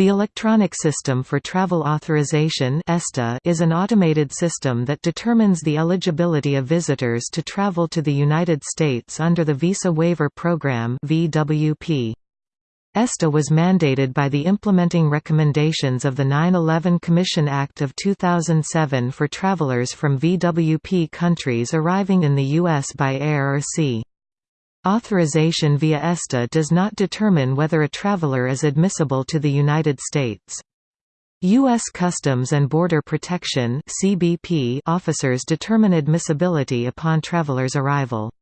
The Electronic System for Travel Authorization is an automated system that determines the eligibility of visitors to travel to the United States under the Visa Waiver Program. ESTA was mandated by the implementing recommendations of the 9-11 Commission Act of 2007 for travelers from VWP countries arriving in the U.S. by air or sea. Authorization via ESTA does not determine whether a traveler is admissible to the United States. U.S. Customs and Border Protection officers determine admissibility upon travelers' arrival.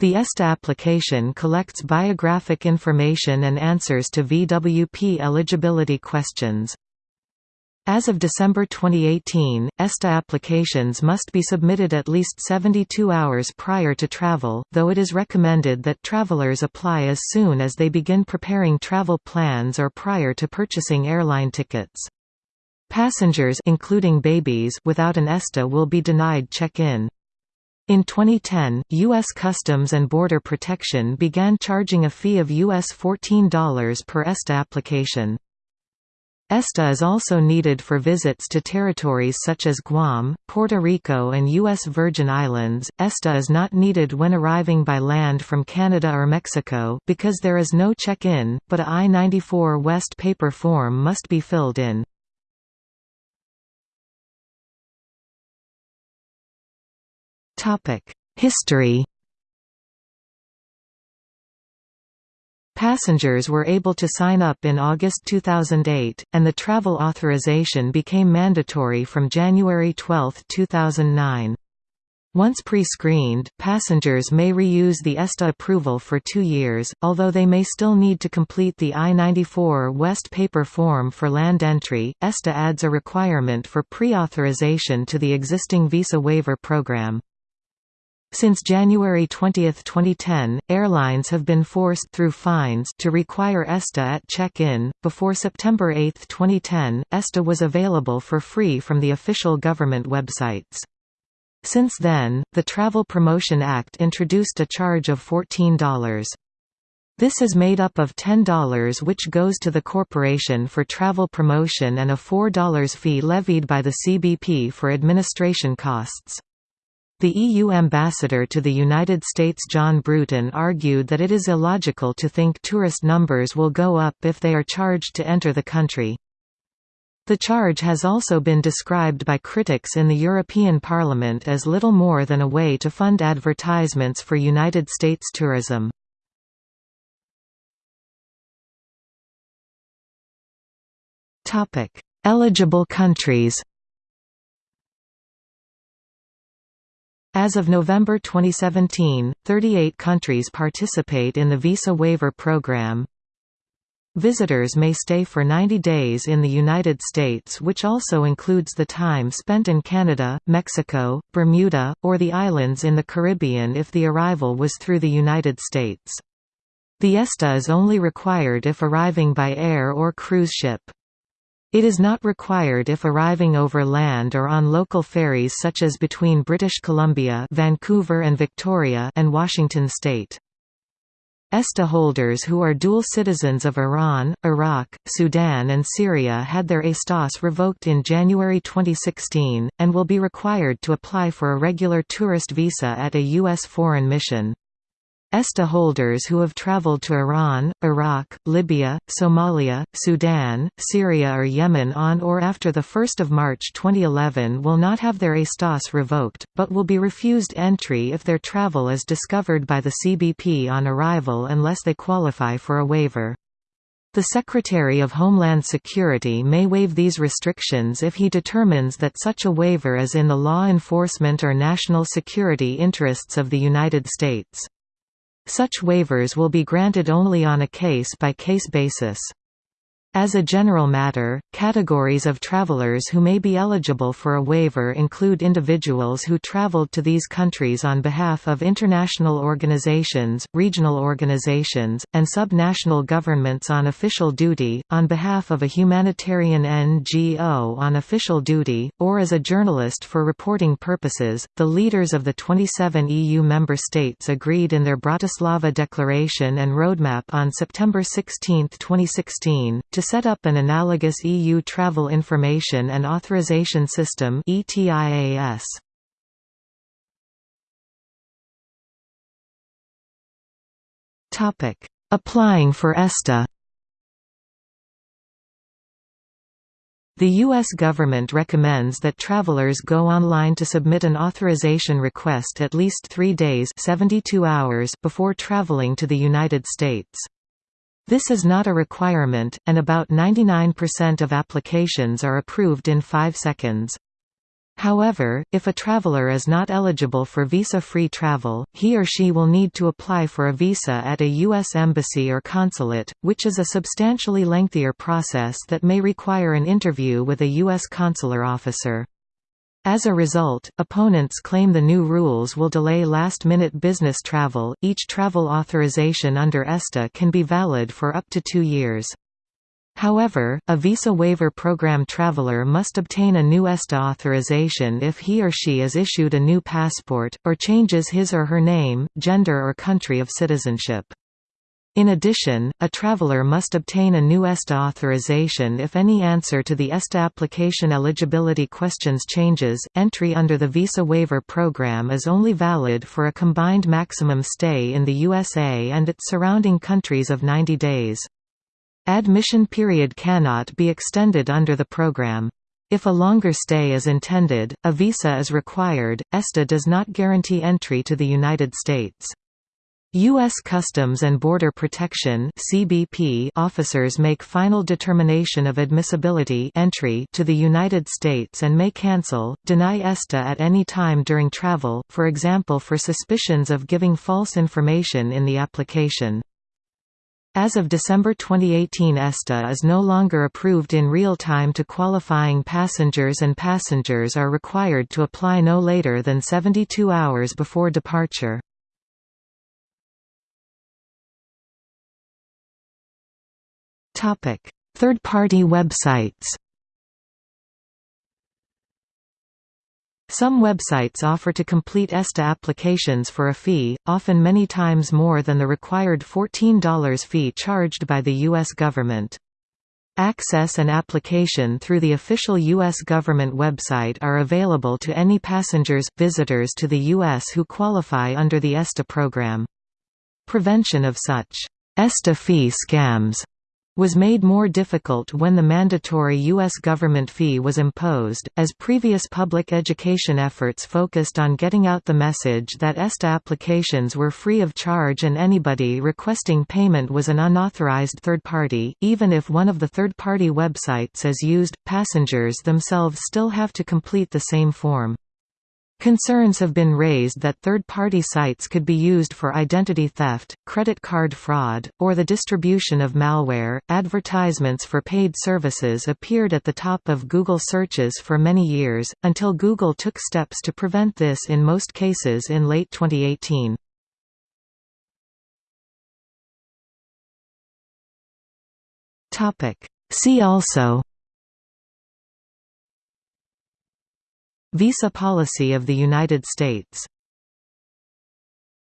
The ESTA application collects biographic information and answers to VWP eligibility questions. As of December 2018, ESTA applications must be submitted at least 72 hours prior to travel, though it is recommended that travelers apply as soon as they begin preparing travel plans or prior to purchasing airline tickets. Passengers including babies without an ESTA will be denied check-in. In 2010, U.S. Customs and Border Protection began charging a fee of US $14 per ESTA application. ESTA is also needed for visits to territories such as Guam, Puerto Rico and U.S. Virgin Islands. ESTA is not needed when arriving by land from Canada or Mexico because there is no check-in, but a I-94 West paper form must be filled in. History Passengers were able to sign up in August 2008, and the travel authorization became mandatory from January 12, 2009. Once pre-screened, passengers may reuse the ESTA approval for two years, although they may still need to complete the I-94 West paper form for land entry. ESTA adds a requirement for pre-authorization to the existing visa waiver program. Since January 20, 2010, airlines have been forced through fines to require ESTA at check-in. Before September 8, 2010, ESTA was available for free from the official government websites. Since then, the Travel Promotion Act introduced a charge of $14. This is made up of $10 which goes to the corporation for travel promotion and a $4 fee levied by the CBP for administration costs. The EU ambassador to the United States John Bruton argued that it is illogical to think tourist numbers will go up if they are charged to enter the country. The charge has also been described by critics in the European Parliament as little more than a way to fund advertisements for United States tourism. Eligible countries As of November 2017, 38 countries participate in the Visa Waiver Program. Visitors may stay for 90 days in the United States which also includes the time spent in Canada, Mexico, Bermuda, or the islands in the Caribbean if the arrival was through the United States. The ESTA is only required if arriving by air or cruise ship. It is not required if arriving over land or on local ferries such as between British Columbia Vancouver and Victoria and Washington state. ESTA holders who are dual citizens of Iran, Iraq, Sudan and Syria had their ESTAS revoked in January 2016, and will be required to apply for a regular tourist visa at a U.S. foreign mission. ESTA holders who have traveled to Iran, Iraq, Libya, Somalia, Sudan, Syria or Yemen on or after 1 March 2011 will not have their ESTAS revoked, but will be refused entry if their travel is discovered by the CBP on arrival unless they qualify for a waiver. The Secretary of Homeland Security may waive these restrictions if he determines that such a waiver is in the law enforcement or national security interests of the United States. Such waivers will be granted only on a case-by-case -case basis. As a general matter, categories of travelers who may be eligible for a waiver include individuals who traveled to these countries on behalf of international organizations, regional organizations, and subnational governments on official duty, on behalf of a humanitarian NGO on official duty, or as a journalist for reporting purposes. The leaders of the 27 EU member states agreed in their Bratislava Declaration and Roadmap on September 16, 2016, to To set up an analogous EU Travel Information and Authorization System ETIAS. Applying for ESTA The U.S. government recommends that travelers go online to submit an authorization request at least three days 72 hours before traveling to the United States. This is not a requirement, and about 99% of applications are approved in 5 seconds. However, if a traveler is not eligible for visa-free travel, he or she will need to apply for a visa at a U.S. embassy or consulate, which is a substantially lengthier process that may require an interview with a U.S. consular officer. As a result, opponents claim the new rules will delay last-minute business travel. Each travel authorization under ESTA can be valid for up to two years. However, a visa waiver program traveler must obtain a new ESTA authorization if he or she is issued a new passport, or changes his or her name, gender or country of citizenship. In addition, a traveler must obtain a new ESTA authorization if any answer to the ESTA application eligibility questions changes. Entry under the visa waiver program is only valid for a combined maximum stay in the USA and its surrounding countries of 90 days. Admission period cannot be extended under the program. If a longer stay is intended, a visa is required. ESTA does not guarantee entry to the United States. U.S. Customs and Border Protection (CBP) officers make final determination of admissibility entry to the United States and may cancel, deny ESTA at any time during travel, for example for suspicions of giving false information in the application. As of December 2018 ESTA is no longer approved in real time to qualifying passengers and passengers are required to apply no later than 72 hours before departure. Third-party websites Some websites offer to complete ESTA applications for a fee, often many times more than the required $14 fee charged by the U.S. government. Access and application through the official U.S. government website are available to any passengers, visitors to the U.S. who qualify under the ESTA program. Prevention of such ESTA fee scams was made more difficult when the mandatory U.S. government fee was imposed, as previous public education efforts focused on getting out the message that ESTA applications were free of charge and anybody requesting payment was an unauthorized third party. Even if one of the third party websites is used, passengers themselves still have to complete the same form. Concerns have been raised that third-party sites could be used for identity theft, credit card fraud, or the distribution of malware. Advertisements for paid services appeared at the top of Google searches for many years, until Google took steps to prevent this in most cases in late 2018. Topic: See also Visa policy of the United States